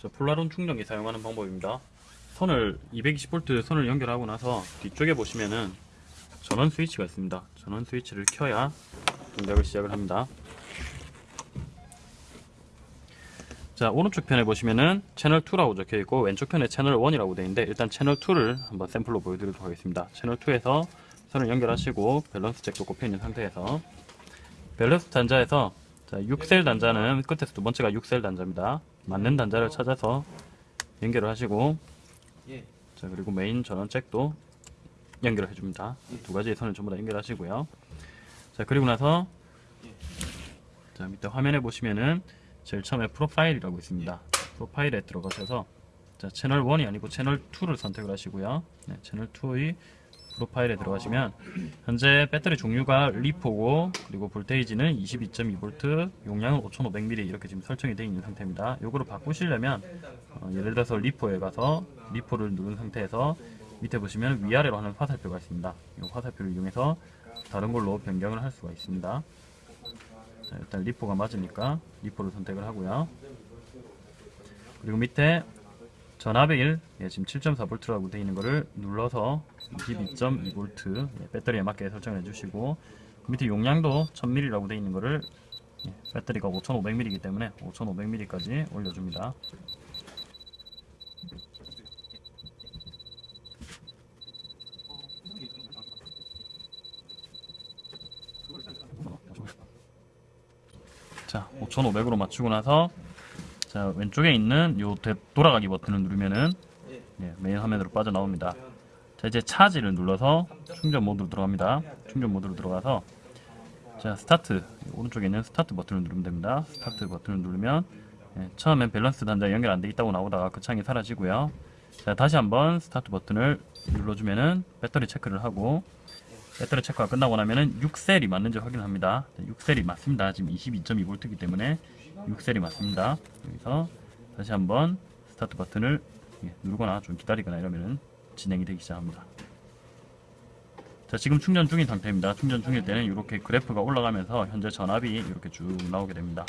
저 폴라론 충전기 사용하는 방법입니다. 선을 220V 선을 연결하고 나서 뒤쪽에 보시면은 전원 스위치가 있습니다. 전원 스위치를 켜야 동작을 시작을 합니다. 자 오른쪽 편에 보시면은 채널 2라고 적혀 있고 왼쪽 편에 채널 1이라고 되어 있는데 일단 채널 2를 한번 샘플로 보여드리도록 하겠습니다. 채널 2에서 선을 연결하시고 밸런스 잭도 꼽혀 있는 상태에서 밸런스 단자에서 자, 6셀 단자는 끝에서 두 번째가 6셀 단자입니다. 맞는 단자를 찾아서 연결을 하시고 예. 자 그리고 메인 전원 잭도 연결을 해줍니다. 두 가지의 선을 전부 다 연결하시고요. 자 그리고 나서 자 밑에 화면에 보시면은 제일 처음에 프로파일이라고 있습니다. 프로파일에 들어가셔서 자 채널 1이 아니고 채널 2를 선택을 하시고요. 네, 채널 2의 프로파일에 들어가시면 현재 배터리 종류가 리포고 그리고 볼테이지는 22.2V 용량은 5500mAh 이렇게 지금 설정이 되어 있는 상태입니다. 요거를 바꾸시려면 어, 예를 들어서 리포에 가서 리포를 누른 상태에서 밑에 보시면 위아래로 하는 화살표가 있습니다. 이 화살표를 이용해서 다른 걸로 변경을 할 수가 있습니다. 자, 일단 리포가 맞으니까 리포를 선택을 하고요. 그리고 밑에 전압의 1, 예, 지금 7.4V라고 되어 있는 거를 눌러서 22.2V 예, 배터리에 맞게 설정을 해주시고 그 밑에 용량도 1000mAh라고 되어 있는 거를 예, 배터리가 5500mAh이기 때문에 5500mAh까지 올려줍니다. 자, 5500으로 맞추고 나서 자, 왼쪽에 있는 요 되- 돌아가기 버튼을 누르면은 예, 메인 화면으로 빠져나옵니다. 자, 이제 차지를 눌러서 충전 모드로 들어갑니다. 충전 모드로 들어가서 자, 스타트 오른쪽에 있는 스타트 버튼을 누르면 됩니다. 스타트 버튼을 누르면 예, 처음엔 밸런스 단자 연결 안 돼 있다고 나오다가 그 창이 사라지고요. 자, 다시 한번 스타트 버튼을 눌러주면은 배터리 체크를 하고 배터리 체크가 끝나고 나면은 6셀이 맞는지 확인을 합니다. 6셀이 맞습니다. 지금 22.2V이기 때문에 6셀이 맞습니다. 여기서 다시 한번 스타트 버튼을 예, 누르거나 좀 기다리거나 이러면은 진행이 되기 시작합니다. 자, 지금 충전 중인 상태입니다. 충전 중일 때는 이렇게 그래프가 올라가면서 현재 전압이 이렇게 쭉 나오게 됩니다.